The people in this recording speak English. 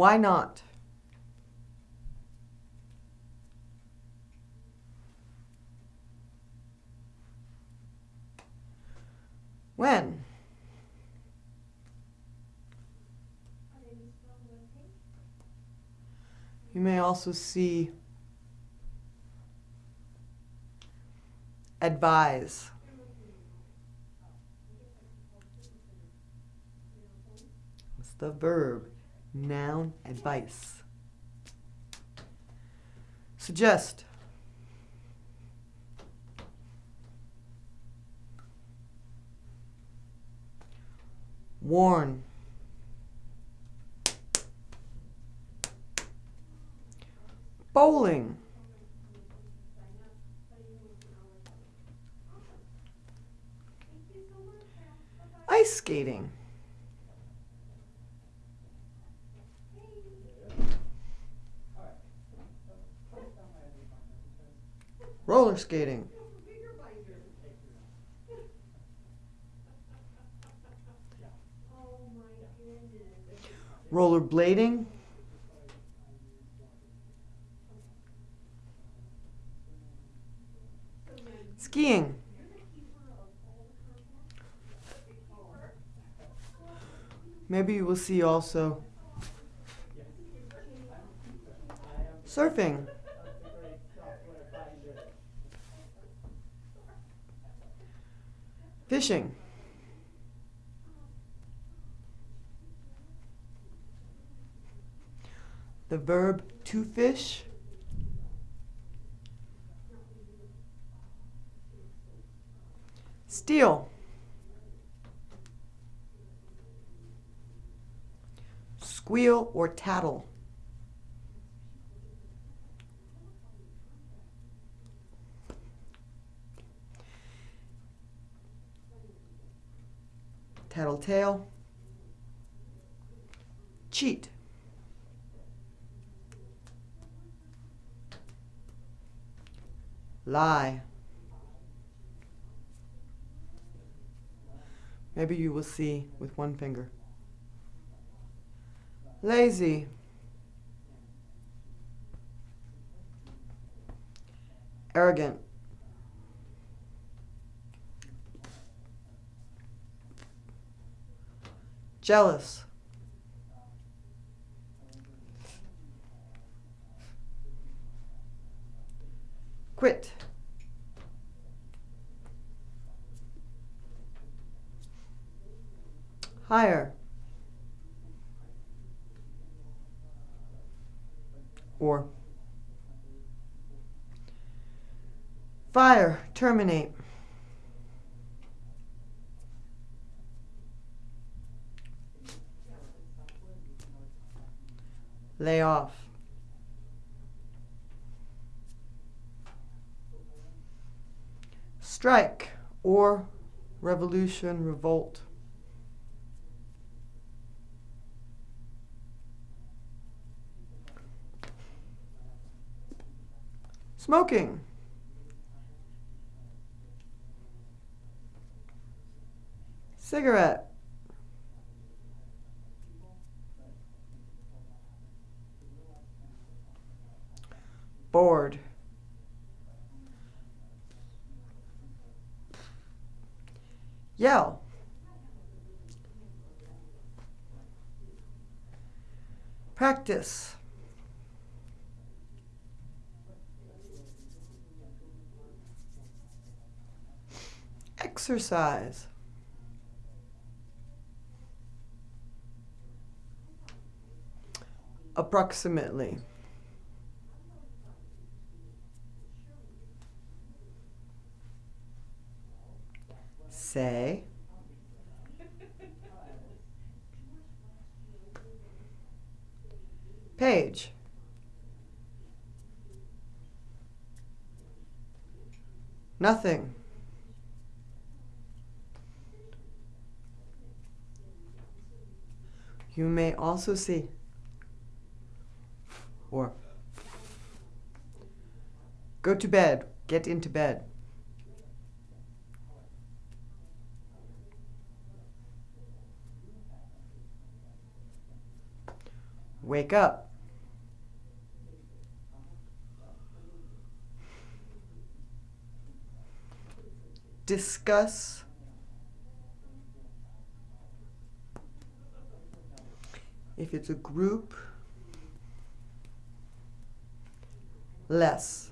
Why not? When? You may also see advise. What's the verb? Noun, advice. Suggest. Warn. Bowling. Ice skating. Roller skating. Rollerblading. Skiing. Maybe you will see also surfing. Fishing. The verb to fish. Steal. Squeal or tattle. Tattletale. Cheat. Lie. Maybe you will see with one finger. Lazy. Arrogant. Jealous. Quit. Hire. Or fire, terminate. Lay off. Strike or revolution, revolt. Smoking. Cigarette. Bored. Yell. Practice. Exercise. Approximately. Say. Page. Nothing. You may also see or go to bed, get into bed. Wake up. Discuss. If it's a group, less.